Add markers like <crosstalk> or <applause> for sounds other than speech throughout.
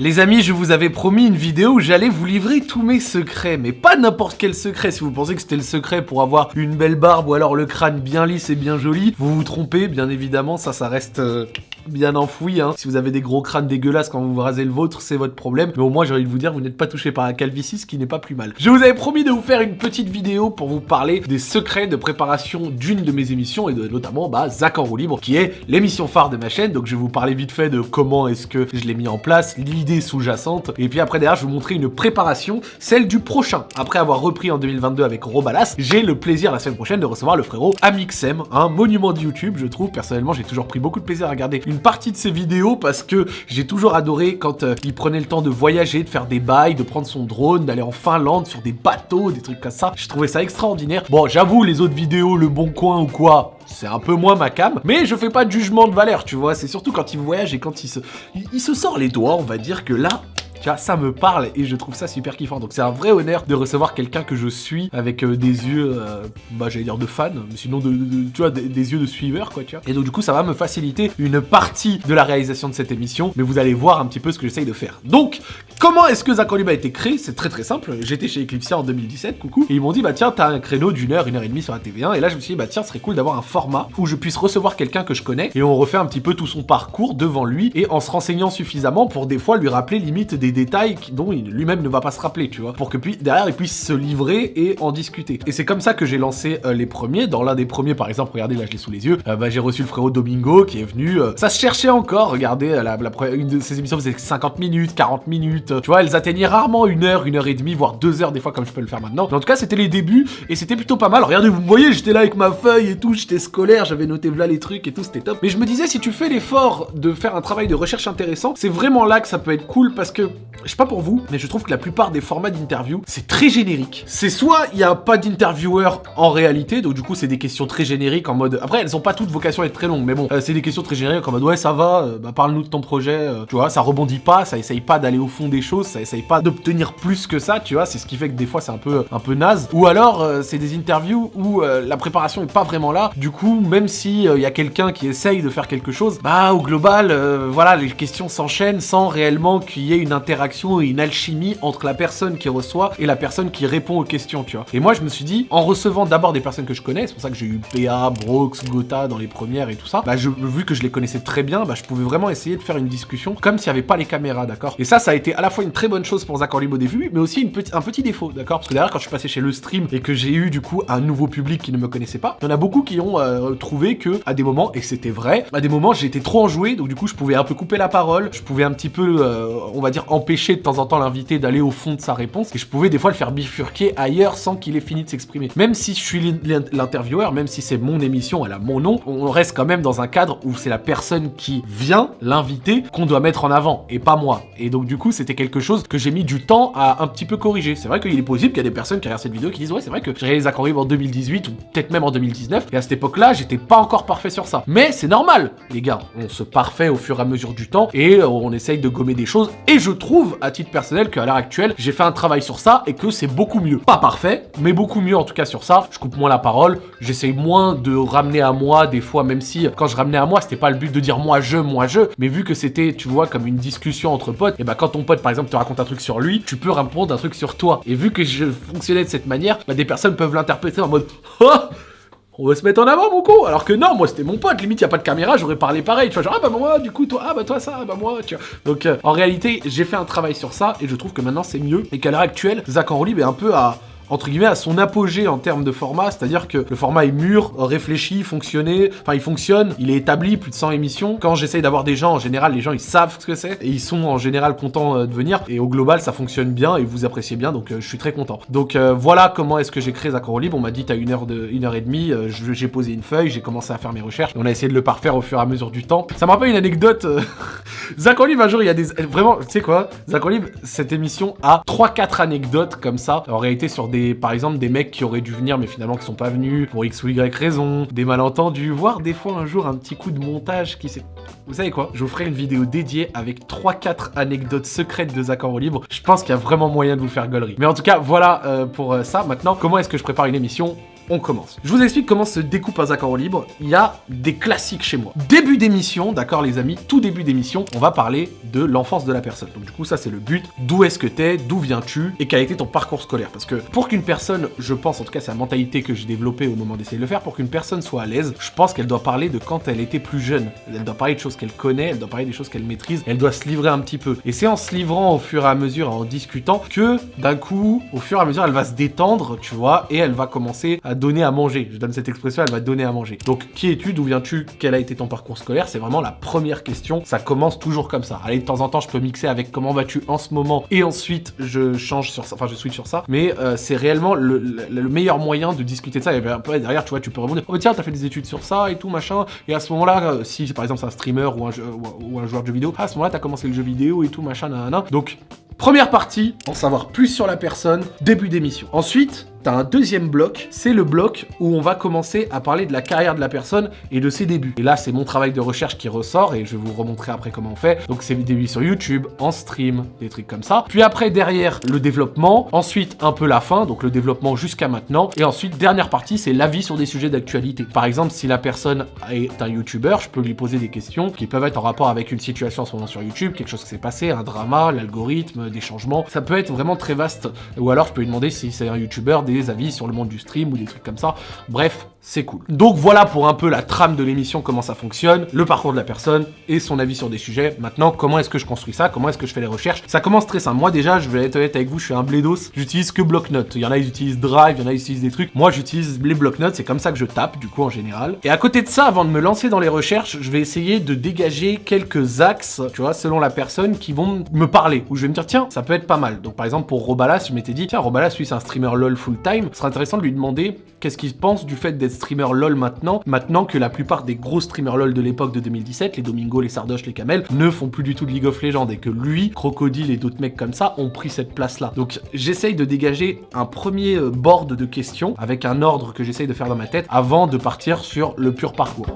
Les amis, je vous avais promis une vidéo où j'allais vous livrer tous mes secrets, mais pas n'importe quel secret. Si vous pensez que c'était le secret pour avoir une belle barbe ou alors le crâne bien lisse et bien joli, vous vous trompez, bien évidemment, ça, ça reste... euh, bien enfoui. Hein. Si vous avez des gros crânes dégueulasses quand vous vous rasez le vôtre, c'est votre problème. Mais au moins, j'ai envie de vous dire, vous n'êtes pas touché par la calvitie, ce qui n'est pas plus mal. Je vous avais promis de vous faire une petite vidéo pour vous parler des secrets de préparation d'une de mes émissions, et de, notamment bah, Zach en roue libre, qui est l'émission phare de ma chaîne. Donc je vais vous parler vite fait de comment est-ce que je l'ai mis en place, l'idée sous-jacente, et puis après derrière, je vais vous montrer une préparation, celle du prochain. Après avoir repris en 2022 avec Robalas, j'ai le plaisir la semaine prochaine de recevoir le frérot Amixem, un monument de YouTube, je trouve. Personnellement, j'ai toujours pris beaucoup de plaisir à regarder une partie de ses vidéos parce que j'ai toujours adoré quand euh, il prenait le temps de voyager, de faire des bails, de prendre son drone, d'aller en Finlande sur des bateaux, des trucs comme ça. Je trouvais ça extraordinaire. Bon, j'avoue, les autres vidéos, Le Bon Coin ou quoi, c'est un peu moins ma cam, mais je fais pas de jugement de valeur, tu vois. C'est surtout quand il voyage et quand il se, il, il se sort les doigts, on va dire que là, tu vois, ça me parle et je trouve ça super kiffant. Donc c'est un vrai honneur de recevoir quelqu'un que je suis avec euh, des yeux, euh, bah j'allais dire de fan, mais sinon de, de- des, yeux de suiveur quoi, tu. Et donc du coup ça va me faciliter une partie de la réalisation de cette émission, mais vous allez voir un petit peu ce que j'essaye de faire. Donc comment est-ce que Zach Olive a été créé C'est très très simple. J'étais chez Eclipsia en 2017, coucou, et ils m'ont dit bah tiens t'as un créneau d'une heure, une heure et demie sur la TV1, et là je me suis dit bah tiens ce serait cool d'avoir un format où je puisse recevoir quelqu'un que je connais et on refait un petit peu tout son parcours devant lui et en se renseignant suffisamment pour des fois lui rappeler limite des détails dont lui-même ne va pas se rappeler, tu vois, pour que puis derrière il puisse se livrer et en discuter. Et c'est comme ça que j'ai lancé euh, les premiers. Dans l'un des premiers, par exemple, regardez là je l'ai sous les yeux, euh, bah, j'ai reçu le frérot Domingo qui est venu. euh, ça se cherchait encore. Regardez, la, la une de ces émissions faisait 50 minutes, 40 minutes. Euh, tu vois, elles atteignaient rarement une heure, une heure et demie, voire deux heures des fois comme je peux le faire maintenant. En tout cas, c'était les débuts et c'était plutôt pas mal. Regardez, vous me voyez, j'étais là avec ma feuille et tout, j'étais scolaire, j'avais noté là les trucs et tout, c'était top. Mais je me disais, si tu fais l'effort de faire un travail de recherche intéressant, c'est vraiment là que ça peut être cool parce que, je sais pas pour vous, mais je trouve que la plupart des formats d'interview, c'est très générique. C'est soit il y a pas d'intervieweur en réalité, donc du coup c'est des questions très génériques en mode. Après, elles ont pas toutes vocation à être très longues, mais bon, euh, c'est des questions très génériques en mode ouais ça va, euh, bah parle-nous de ton projet, euh, tu vois, ça rebondit pas, ça essaye pas d'aller au fond des choses, ça essaye pas d'obtenir plus que ça, tu vois, c'est ce qui fait que des fois c'est un peu un peu naze. Ou alors euh, c'est des interviews où euh, la préparation est pas vraiment là, du coup même si il y a quelqu'un qui essaye de faire quelque chose, bah au global, euh, voilà, les questions s'enchaînent sans réellement qu'il y ait une interaction et une alchimie entre la personne qui reçoit et la personne qui répond aux questions, tu vois. Et moi je me suis dit, en recevant d'abord des personnes que je connais, c'est pour ça que j'ai eu PA, Brox, Gotha dans les premières et tout ça, bah je, vu que je les connaissais très bien, bah je pouvais vraiment essayer de faire une discussion comme s'il n'y avait pas les caméras, d'accord? Et ça, ça a été à la fois une très bonne chose pour Zach Orlib au début, mais aussi petit- un petit défaut, d'accord? Parce que derrière, quand je suis passé chez le stream et que j'ai eu du coup un nouveau public qui ne me connaissait pas, il y en a beaucoup qui ont euh, trouvé que à des moments, et c'était vrai, à des moments j'étais trop enjoué, donc du coup je pouvais un peu couper la parole, je pouvais un petit peu, euh, on va dire, empêcher de temps en temps l'invité d'aller au fond de sa réponse, et je pouvais des fois le faire bifurquer ailleurs sans qu'il ait fini de s'exprimer. Même si je suis l'in- l'intervieweur, même si c'est mon émission, elle a mon nom, on reste quand même dans un cadre où c'est la personne qui vient, l'invité, qu'on doit mettre en avant, et pas moi. Et donc du coup c'était quelque chose que j'ai mis du temps à un petit peu corriger. C'est vrai qu'il est possible qu'il y a des personnes qui regardent cette vidéo qui disent ouais c'est vrai que j'ai réalisé Zach en 2018 ou peut-être même en 2019 et à cette époque-là j'étais pas encore parfait sur ça. Mais c'est normal les gars, on se parfait au fur et à mesure du temps et euh, on essaye de gommer des choses et je trouve à titre personnel qu'à l'heure actuelle j'ai fait un travail sur ça et que c'est beaucoup mieux. Pas parfait, mais beaucoup mieux en tout cas sur ça. Je coupe moins la parole, j'essaye moins de ramener à moi des fois même si quand je ramenais à moi c'était pas le but de dire moi je, moi je, mais vu que c'était tu vois comme une discussion entre potes, et bah quand ton pote par exemple te raconte un truc sur lui, tu peux répondre un truc sur toi. Et vu que je fonctionnais de cette manière, bah des personnes peuvent l'interpréter en mode Ah on va se mettre en avant mon con! Alors que non moi c'était mon pote. Limite y a pas de caméra j'aurais parlé pareil tu vois genre ah bah moi du coup toi ah bah toi ça ah bah moi tu vois. Donc euh, en réalité j'ai fait un travail sur ça et je trouve que maintenant c'est mieux et qu'à l'heure actuelle Zach Enrolib est un peu à entre guillemets à son apogée en termes de format, c'est-à-dire que le format est mûr, réfléchi, fonctionné, enfin il fonctionne, il est établi, plus de 100 émissions. Quand j'essaye d'avoir des gens, en général, les gens ils savent ce que c'est et ils sont en général contents euh, de venir et au global ça fonctionne bien et vous appréciez bien donc euh, je suis très content. Donc euh, voilà comment est-ce que j'ai créé Zach Libre. On m'a dit t'as une heure de une heure et demie, j'ai posé une feuille, j'ai commencé à faire mes recherches, on a essayé de le parfaire au fur et à mesure du temps. Ça me rappelle une anecdote. <laughs> Zach Olive, un jour, il y a des. Vraiment, tu sais quoi? Zach Olive, cette émission a 3-4 anecdotes comme ça. En réalité, sur des. Par exemple, des mecs qui auraient dû venir, mais finalement qui sont pas venus, pour X ou Y raison, des malentendus, voire des fois un jour un petit coup de montage qui s'est. Vous savez quoi? Je vous ferai une vidéo dédiée avec 3-4 anecdotes secrètes de Zach en libre. Je pense qu'il y a vraiment moyen de vous faire gaulerie. Mais en tout cas, voilà euh, pour euh, ça. Maintenant, comment est-ce que je prépare une émission? On commence. Je vous explique comment se découpe un en libre. Il y a des classiques chez moi. Début d'émission, d'accord les amis, tout début d'émission, on va parler de l'enfance de la personne. Donc du coup, ça c'est le but. D'où est-ce que t'es, d'où viens-tu, et quel a été ton parcours scolaire? Parce que pour qu'une personne, je pense, en tout cas c'est la mentalité que j'ai développée au moment d'essayer de le faire, pour qu'une personne soit à l'aise, je pense qu'elle doit parler de quand elle était plus jeune. Elle doit parler de choses qu'elle connaît, elle doit parler des choses qu'elle maîtrise, elle doit se livrer un petit peu. Et c'est en se livrant au fur et à mesure, en discutant, que d'un coup, au fur et à mesure, elle va se détendre, tu vois, et elle va commencer à donner à manger. Je donne cette expression, elle va donner à manger. Donc, qui es-tu? D'où viens-tu? Quel a été ton parcours scolaire? C'est vraiment la première question. Ça commence toujours comme ça. Allez, de temps en temps, je peux mixer avec comment vas-tu en ce moment, et ensuite, je change sur ça, enfin, je switch sur ça. Mais euh, c'est réellement le, meilleur moyen de discuter de ça. Et ben, derrière, tu vois, tu peux rebondir. Oh, tiens, t'as fait des études sur ça et tout, machin. Et à ce moment-là, euh, si par exemple c'est un streamer ou un, ou un joueur de jeux vidéo, à ce moment-là, t'as commencé le jeu vidéo et tout, machin, nanana. Donc, Première partie, en savoir plus sur la personne, début d'émission. Ensuite, t'as un deuxième bloc, c'est le bloc où on va commencer à parler de la carrière de la personne et de ses débuts. Et là, c'est mon travail de recherche qui ressort et je vais vous remontrer après comment on fait. Donc, c'est débuts sur YouTube, en stream, des trucs comme ça. Puis après, derrière, le développement. Ensuite, un peu la fin, donc le développement jusqu'à maintenant. Et ensuite, dernière partie, c'est l'avis sur des sujets d'actualité. Par exemple, si la personne est un YouTuber, je peux lui poser des questions qui peuvent être en rapport avec une situation en ce moment sur YouTube, quelque chose qui s'est passé, un drama, l'algorithme, des changements. Ça peut être vraiment très vaste. Ou alors, je peux lui demander si c'est un YouTuber, des avis sur le monde du stream ou des trucs comme ça. Bref, c'est cool. Donc voilà pour un peu la trame de l'émission, comment ça fonctionne, le parcours de la personne et son avis sur des sujets. Maintenant, comment est-ce que je construis ça? Comment est-ce que je fais les recherches? Ça commence très simple. Moi déjà, je vais être honnête avec vous, je suis un blédos. J'utilise que bloc-notes. Il y en a, ils utilisent Drive, il y en a, ils utilisent des trucs. Moi, j'utilise les bloc-notes, c'est comme ça que je tape, du coup, en général. Et à côté de ça, avant de me lancer dans les recherches, je vais essayer de dégager quelques axes, tu vois, selon la personne, qui vont me parler. Où je vais me dire, tiens, ça peut être pas mal. Donc par exemple, pour Robalas, je m'étais dit, tiens, Robalas, lui, c'est un streamer LOL full-time. Ce serait intéressant de lui demander qu'est-ce qu'il pense du fait d'être streamer LOL maintenant, maintenant que la plupart des gros streamers LOL de l'époque de 2017, les Domingo, les Sardoche, les Camel, ne font plus du tout de League of Legends et que lui, Crocodile et d'autres mecs comme ça ont pris cette place-là. Donc j'essaye de dégager un premier euh, board de questions avec un ordre que j'essaye de faire dans ma tête avant de partir sur le pur parcours.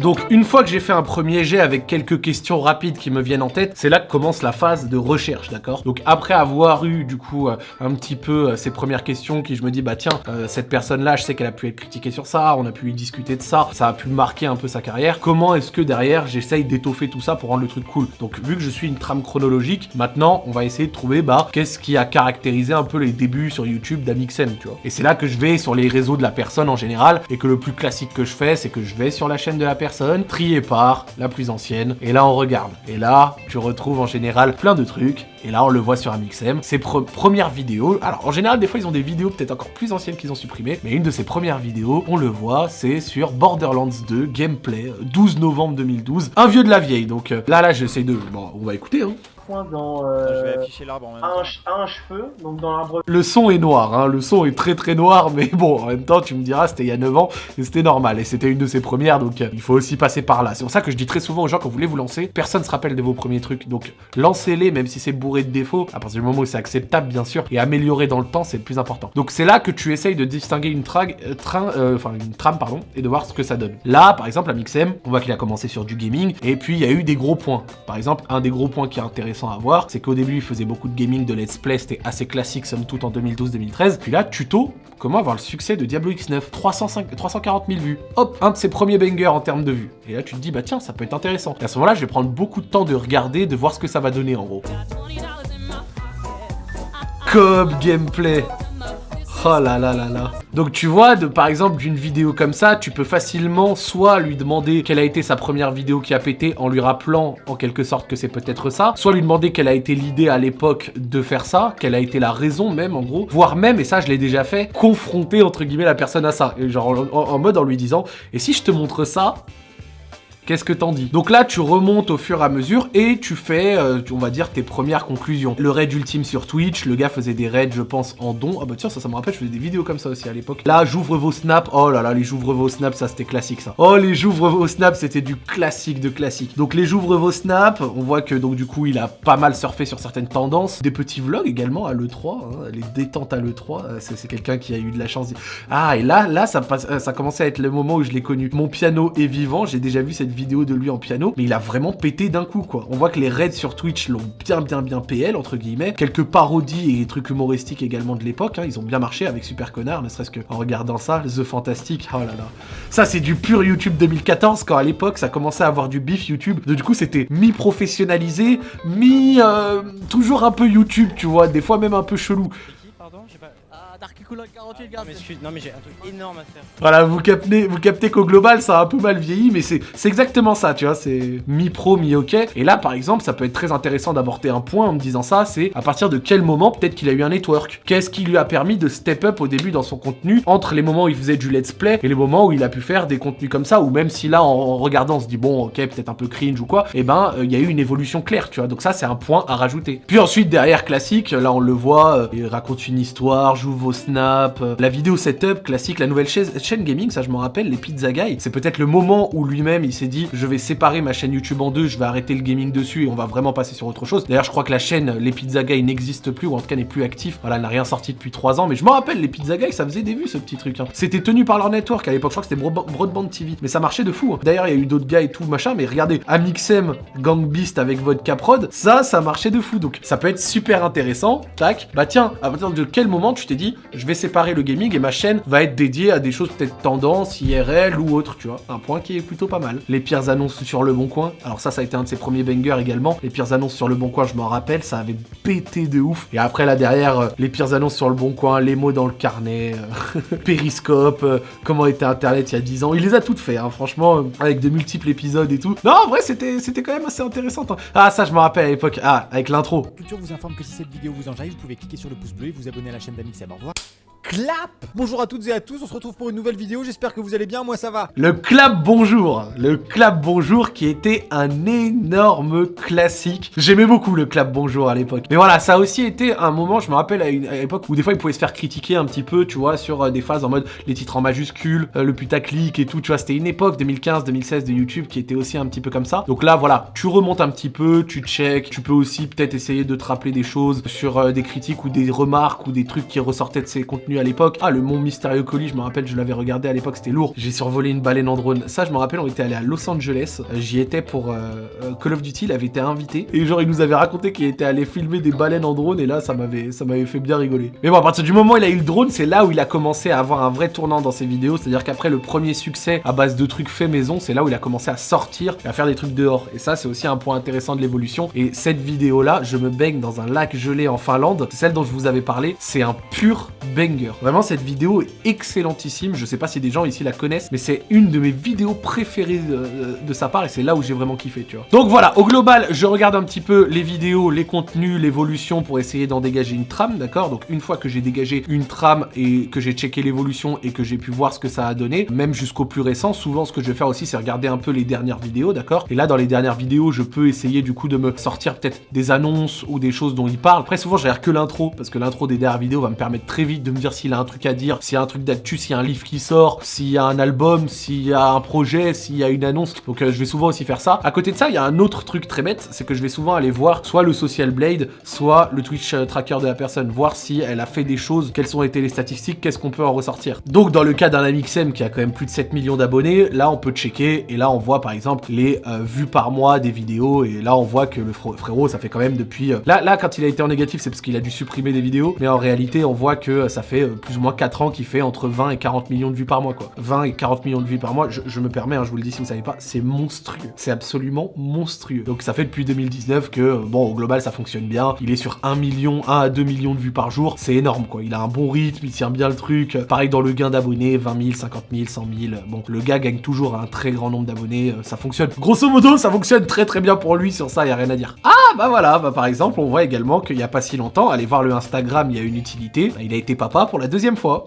Donc une fois que j'ai fait un premier jet avec quelques questions rapides qui me viennent en tête, c'est là que commence la phase de recherche, d'accord? Donc après avoir eu du coup euh, un petit peu euh, ces premières questions qui je me dis bah tiens, euh, cette personne-là, je sais qu'elle a pu être critiquée sur ça, on a pu y discuter de ça, ça a pu marquer un peu sa carrière. Comment est-ce que derrière j'essaye d'étoffer tout ça pour rendre le truc cool? Donc vu que je suis une trame chronologique, maintenant on va essayer de trouver bah qu'est-ce qui a caractérisé un peu les débuts sur YouTube d'Amixem, tu vois? Et c'est là que je vais sur les réseaux de la personne en général et que le plus classique que je fais, c'est que je vais sur la chaîne de la personne trié par la plus ancienne, et là on regarde. Et là, tu retrouves en général plein de trucs, et là on le voit sur Amixem, ses premières vidéos, alors en général des fois ils ont des vidéos peut-être encore plus anciennes qu'ils ont supprimées, mais une de ses premières vidéos, on le voit, c'est sur Borderlands 2, gameplay, 12 novembre 2012, un vieux de la vieille, donc euh, là là j'essaie de... Bon, on va écouter hein dans je vais euh, afficher l'arbre en même un, cheveu, donc dans l'arbre. Le son est noir, hein, le son est très très noir, <laughs> mais bon, en même temps, tu me diras, c'était il y a 9 ans, et c'était normal, et c'était une de ses premières, donc euh, il faut aussi passer par là. C'est pour ça que je dis très souvent aux gens, quand vous voulez vous lancer, personne se rappelle de vos premiers trucs, donc lancez-les, même si c'est bourré de défauts, à partir du moment où c'est acceptable, bien sûr, et améliorer dans le temps, c'est le plus important. Donc c'est là que tu essayes de distinguer une, trague, euh, train, enfin une trame, pardon, et de voir ce que ça donne. Là, par exemple, à Mixem, on voit qu'il a commencé sur du gaming, et puis il y a eu des gros points. Par exemple, un des gros points qui est intéressant à voir, c'est qu'au début, il faisait beaucoup de gaming, de let's play, c'était assez classique, somme toute, en 2012-2013. Puis là, tuto, comment avoir le succès de Diablo X9, 305, 340 000 vues. Hop, un de ses premiers bangers en termes de vues. Et là, tu te dis, bah tiens, ça peut être intéressant. Et à ce moment-là, je vais prendre beaucoup de temps de regarder, de voir ce que ça va donner, en gros. Cob gameplay Oh là là là là. Donc tu vois, par exemple, d'une vidéo comme ça, tu peux facilement soit lui demander quelle a été sa première vidéo qui a pété en lui rappelant en quelque sorte que c'est peut-être ça, soit lui demander quelle a été l'idée à l'époque de faire ça, quelle a été la raison même en gros, voire même, et ça je l'ai déjà fait, confronter entre guillemets la personne à ça. Genre en mode en lui disant, et si je te montre ça, Qu'est-ce que t'en dis? Donc là, tu remontes au fur et à mesure et tu fais, euh, on va dire, tes premières conclusions. Le raid ultime sur Twitch, le gars faisait des raids, je pense, en don. Ah bah tiens, ça, ça me rappelle, je faisais des vidéos comme ça aussi à l'époque. Là, j'ouvre vos snaps. Oh là là, les j'ouvre vos snaps, ça c'était classique ça. Oh, les j'ouvre vos snaps, c'était du classique de classique. Donc les j'ouvre vos snaps, on voit que donc du coup, il a pas mal surfé sur certaines tendances. Des petits vlogs également à l'E3, hein, les détentes à l'E3. Euh, c'est quelqu'un qui a eu de la chance. Ah, et là, là, ça, passe, euh, ça commençait à être le moment où je l'ai connu. Mon piano est vivant, j'ai déjà vu cette vidéo de lui en piano, mais il a vraiment pété d'un coup, quoi. On voit que les raids sur Twitch l'ont bien, bien, bien PL, entre guillemets. Quelques parodies et trucs humoristiques également de l'époque, hein. ils ont bien marché avec Super Connard, ne serait-ce qu'en regardant ça, The Fantastic, oh là là. Ça, c'est du pur YouTube 2014, quand à l'époque, ça commençait à avoir du bif YouTube. Du coup, c'était mi-professionnalisé, mi... Euh, toujours un peu YouTube, tu vois, des fois même un peu chelou. Non mais j'ai un truc énorme à faire. Voilà, vous captez, vous captez qu'au global ça a un peu mal vieilli, mais c'est exactement ça, tu vois, c'est mi-pro, mi-ok. Et là par exemple, ça peut être très intéressant d'aborder un point en me disant ça, c'est à partir de quel moment peut-être qu'il a eu un network. Qu'est-ce qui lui a permis de step up au début dans son contenu, entre les moments où il faisait du let's play et les moments où il a pu faire des contenus comme ça, ou même si là en, regardant on se dit bon ok peut-être un peu cringe ou quoi, et eh ben euh, il y a eu une évolution claire, tu vois. Donc ça c'est un point à rajouter. Puis ensuite derrière classique, là on le voit, euh, il raconte une histoire, joue vos snaps, euh, la vidéo setup classique, la nouvelle chaîne, gaming, ça je m'en rappelle, les Pizza Guy. C'est peut-être le moment où lui-même il s'est dit je vais séparer ma chaîne YouTube en deux, je vais arrêter le gaming dessus et on va vraiment passer sur autre chose. D'ailleurs je crois que la chaîne Les Pizza Guy n'existe plus ou en tout cas n'est plus actif. Voilà, elle n'a rien sorti depuis 3 ans, mais je m'en rappelle les Pizza Guy, ça faisait des vues ce petit truc. Hein. C'était tenu par leur network à l'époque, je crois que c'était Broadband TV, mais ça marchait de fou. Hein. D'ailleurs il y a eu d'autres gars et tout machin, mais regardez, Amixem Gang Beast avec votre Caprod, ça, ça marchait de fou. Donc ça peut être super intéressant. Tac, bah tiens, à partir de quel moment tu t'es dit je vais séparer le gaming et ma chaîne va être dédiée à des choses peut-être tendance, IRL ou autre, tu vois. Un point qui est plutôt pas mal. Les pires annonces sur le bon coin. Alors ça, ça a été un de ses premiers bangers également. Les pires annonces sur le bon coin, je m'en rappelle, ça avait pété de ouf. Et après là derrière, euh, les pires annonces sur le bon coin, les mots dans le carnet, euh, <laughs> Périscope, euh, comment était Internet il y a 10 ans. Il les a toutes fait, hein, franchement, avec de multiples épisodes et tout. Non, en vrai, c'était quand même assez intéressant. Hein. Ah, ça, je me rappelle à l'époque. Ah, avec l'intro. Culture vous informe que si cette vidéo vous enjaille, vous pouvez cliquer sur le pouce bleu et vous abonner à la chaîne clap Bonjour à toutes et à tous, on se retrouve pour une nouvelle vidéo, j'espère que vous allez bien, moi ça va Le clap bonjour Le clap bonjour qui était un énorme classique. J'aimais beaucoup le clap bonjour à l'époque. Mais voilà, ça a aussi été un moment, je me rappelle à une époque où des fois il pouvait se faire critiquer un petit peu, tu vois, sur euh, des phases en mode les titres en majuscules, euh, le putaclic et tout, tu vois, c'était une époque 2015-2016 de YouTube qui était aussi un petit peu comme ça. Donc là, voilà, tu remontes un petit peu, tu check, tu peux aussi peut-être essayer de te rappeler des choses sur euh, des critiques ou des remarques ou des trucs qui ressortaient de ces contenus à l'époque. Ah, le Mont Mystérieux Colis, je me rappelle, je l'avais regardé à l'époque, c'était lourd. J'ai survolé une baleine en drone. Ça, je me rappelle, on était allé à Los Angeles. J'y étais pour euh, euh, Call of Duty, il avait été invité. Et genre, il nous avait raconté qu'il était allé filmer des baleines en drone. Et là, ça m'avait ça m'avait fait bien rigoler. Mais bon, à partir du moment où il a eu le drone, c'est là où il a commencé à avoir un vrai tournant dans ses vidéos. C'est-à-dire qu'après le premier succès à base de trucs faits maison, c'est là où il a commencé à sortir et à faire des trucs dehors. Et ça, c'est aussi un point intéressant de l'évolution. Et cette vidéo-là, je me baigne dans un lac gelé en Finlande. Celle dont je vous avais parlé. C'est un pur banger. Vraiment, cette vidéo est excellentissime. Je sais pas si des gens ici la connaissent, mais c'est une de mes vidéos préférées de, sa part et c'est là où j'ai vraiment kiffé, tu vois. Donc voilà, au global, je regarde un petit peu les vidéos, les contenus, l'évolution pour essayer d'en dégager une trame, d'accord? Donc une fois que j'ai dégagé une trame et que j'ai checké l'évolution et que j'ai pu voir ce que ça a donné, même jusqu'au plus récent, souvent ce que je vais faire aussi, c'est regarder un peu les dernières vidéos, d'accord? Et là, dans les dernières vidéos, je peux essayer du coup de me sortir peut-être des annonces ou des choses dont il parle. Après, souvent, je regarde que l'intro, parce que l'intro des dernières vidéos va me permettre très vite de me dire s'il a un truc à dire, s'il y a un truc d'actu, s'il y a un livre qui sort, s'il y a un album, s'il y a un projet, s'il y a une annonce. Donc euh, je vais souvent aussi faire ça. À côté de ça, il y a un autre truc très bête, c'est que je vais souvent aller voir soit le Social Blade, soit le Twitch euh, tracker de la personne, voir si elle a fait des choses, quelles ont été les statistiques, qu'est-ce qu'on peut en ressortir. Donc dans le cas d'un Amixem qui a quand même plus de 7 millions d'abonnés, là on peut checker et là on voit par exemple les euh, vues par mois des vidéos et là on voit que le frérot ça fait quand même depuis... Là, là quand il a été en négatif c'est parce qu'il a dû supprimer des vidéos, mais en réalité on voit que ça fait plus ou moins 4 ans qu'il fait entre 20 et 40 millions de vues par mois, quoi. 20 et 40 millions de vues par mois, je, me permets, hein, je vous le dis si vous savez pas, c'est monstrueux. C'est absolument monstrueux. Donc ça fait depuis 2019 que, bon, au global, ça fonctionne bien. Il est sur 1 million, 1 à 2 millions de vues par jour. C'est énorme, quoi. Il a un bon rythme, il tient bien le truc. Pareil dans le gain d'abonnés, 20 000, 50 000, 100 000. Bon, le gars gagne toujours un très grand nombre d'abonnés. Euh, ça fonctionne. Grosso modo, ça fonctionne très très bien pour lui. Sur ça, y a rien à dire. Ah, bah voilà. Bah, par exemple, on voit également qu'il y a pas si longtemps, allez voir le Instagram, il y a une utilité. Il a été papa pour la deuxième fois.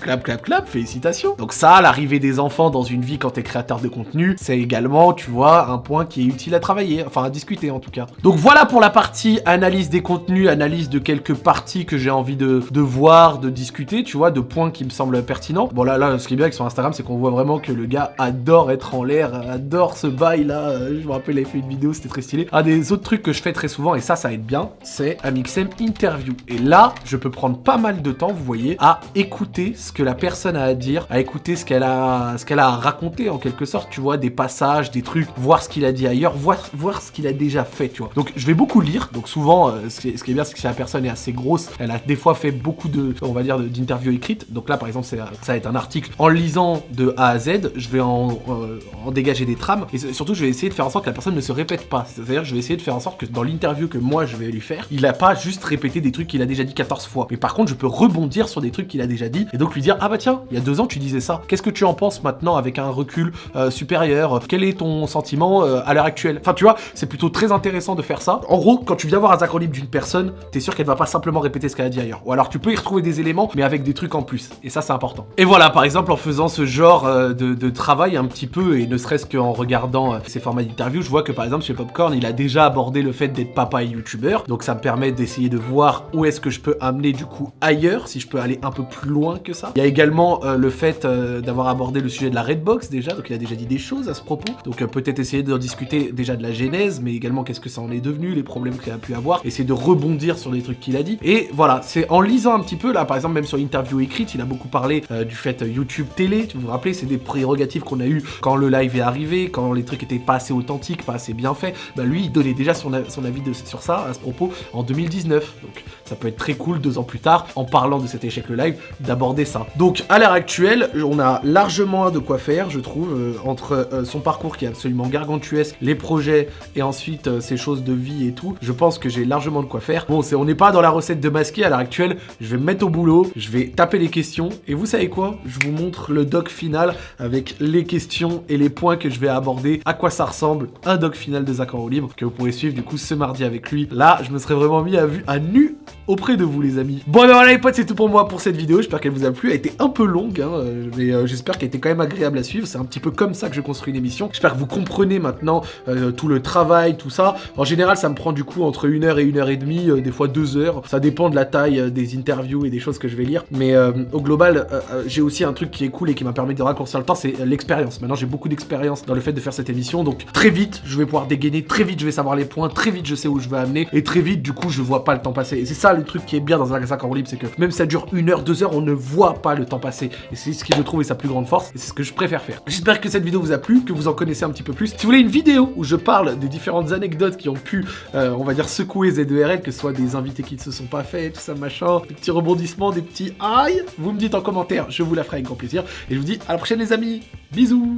Clap, clap, clap, félicitations. Donc ça, l'arrivée des enfants dans une vie quand t'es créateur de contenu, c'est également, tu vois, un point qui est utile à travailler, enfin à discuter en tout cas. Donc voilà pour la partie analyse des contenus, analyse de quelques parties que j'ai envie de, voir, de discuter, tu vois, de points qui me semblent pertinents. Bon là, là, ce qui est bien avec son Instagram, c'est qu'on voit vraiment que le gars adore être en l'air, adore ce bail là. Je me rappelle, il avait fait une vidéo, c'était très stylé. Un des autres trucs que je fais très souvent, et ça, ça aide bien, c'est Amixem Interview. Et là, je peux prendre pas mal de temps, vous voyez, à écouter ce que la personne a à dire, à écouter ce qu'elle a, ce qu'elle a à raconter en quelque sorte, tu vois, des passages, des trucs, voir ce qu'il a dit ailleurs, voir, voir ce qu'il a déjà fait, tu vois. Donc je vais beaucoup lire, donc souvent, euh, ce, qui est, ce, bien, c'est que si la personne est assez grosse, elle a des fois fait beaucoup de, on va dire, d'interviews écrites. Donc là, par exemple, ça va être un article. En lisant de A à Z, je vais en, euh, dégager des trames, et surtout, je vais essayer de faire en sorte que la personne ne se répète pas. C'est-à-dire, je vais essayer de faire en sorte que dans l'interview que moi je vais lui faire, il a pas juste répété des trucs qu'il a déjà dit 14 fois. Mais par contre, je peux rebondir sur des trucs qu'il a déjà dit, et donc lui dire, ah bah tiens, il y a deux ans, tu disais ça. Qu'est-ce que tu en penses maintenant avec un recul euh, supérieur? Quel est ton sentiment euh, à l'heure actuelle? Enfin, tu vois, c'est plutôt très intéressant de faire ça. En gros, quand tu viens voir un acronyme d'une personne, t'es sûr qu'elle va pas simplement répéter ce qu'elle a dit ailleurs. Ou alors tu peux y retrouver des éléments, mais avec des trucs en plus. Et ça, c'est important. Et voilà, par exemple, en faisant ce genre euh, de, travail un petit peu, et ne serait-ce qu'en regardant ces formats d'interview, je vois que par exemple chez Popcorn, il a déjà abordé le fait d'être papa et youtubeur. Donc ça me permet d'essayer de voir où est-ce que je peux amener du coup ailleurs, si je peux aller un peu plus loin que ça. Il y a également le fait d'avoir abordé le sujet de la Redbox déjà, donc il a déjà dit des choses à ce propos. Donc euh, peut-être essayer de discuter déjà de la genèse, mais également qu'est-ce que ça en est devenu, les problèmes qu'il a pu avoir, essayer de rebondir sur les trucs qu'il a dit. Et voilà, c'est en lisant un petit peu, là par exemple même sur l'interview écrite, il a beaucoup parlé euh, du fait euh, YouTube télé, tu vous vous rappelez, c'est des prérogatives qu'on a eu quand le live est arrivé, quand les trucs étaient pas assez authentiques, pas assez bien faits. Bah lui, il donnait déjà son, avis sur ça à ce propos en 2019. Donc ça peut être très cool deux ans plus tard, en parlant de cet échec le live, d'aborder ça. Donc à l'heure actuelle, on a largement de quoi faire, je trouve, entre son parcours qui est absolument gargantuesque, les projets et ensuite euh, ces choses de vie et tout, je pense que j'ai largement de quoi faire. Bon, c'est on n'est pas dans la recette de masquer. À l'heure actuelle, je vais me mettre au boulot, je vais taper les questions. Et vous savez quoi? Je vous montre le doc final avec les questions et les points que je vais aborder, à quoi ça ressemble, un doc final de Zach en libre que vous pourrez suivre du coup ce mardi avec lui. Là, je me serais vraiment mis à vue à nu auprès de vous les amis. Bon ben voilà les potes, c'est tout pour moi pour cette vidéo, j'espère qu'elle vous a plu, a été un peu longue, hein, mais euh, j'espère qu'elle était quand même agréable à suivre, c'est un petit peu comme ça que je construis l'émission. J'espère que vous comprenez maintenant euh, tout le travail, tout ça. En général, ça me prend du coup entre une heure et une heure et demie, euh, des fois deux heures. Ça dépend de la taille des interviews et des choses que je vais lire. Mais au global, j'ai aussi un truc qui est cool et qui m'a permis de raccourcir le temps, c'est l'expérience. Maintenant, j'ai beaucoup d'expérience dans le fait de faire cette émission, donc très vite, je vais pouvoir dégainer, très vite, je vais savoir les points, très vite, je sais où je vais amener, et très vite, du coup, je vois pas le temps passer. Et c'est ça le truc qui est bien dans un sac en libre, c'est que même si ça dure une heure, deux heures, on ne voit pas le temps passer. Et c'est ce qui, je trouve, est sa plus grande force, et c'est ce que je préfère faire. J'espère que cette vidéo vous a plu, que vous en connaissez un petit peu plus. Si vous voulez une vidéo où je parle des différentes anecdotes qui ont pu, euh, on va dire, secouer ZERL, que ce soit des invités qui ne se sont pas faits, tout ça, machin, des petits rebondissements, des petits aïe, vous me dites en commentaire, je vous la ferai avec grand plaisir. Et je vous dis à la prochaine les amis, bisous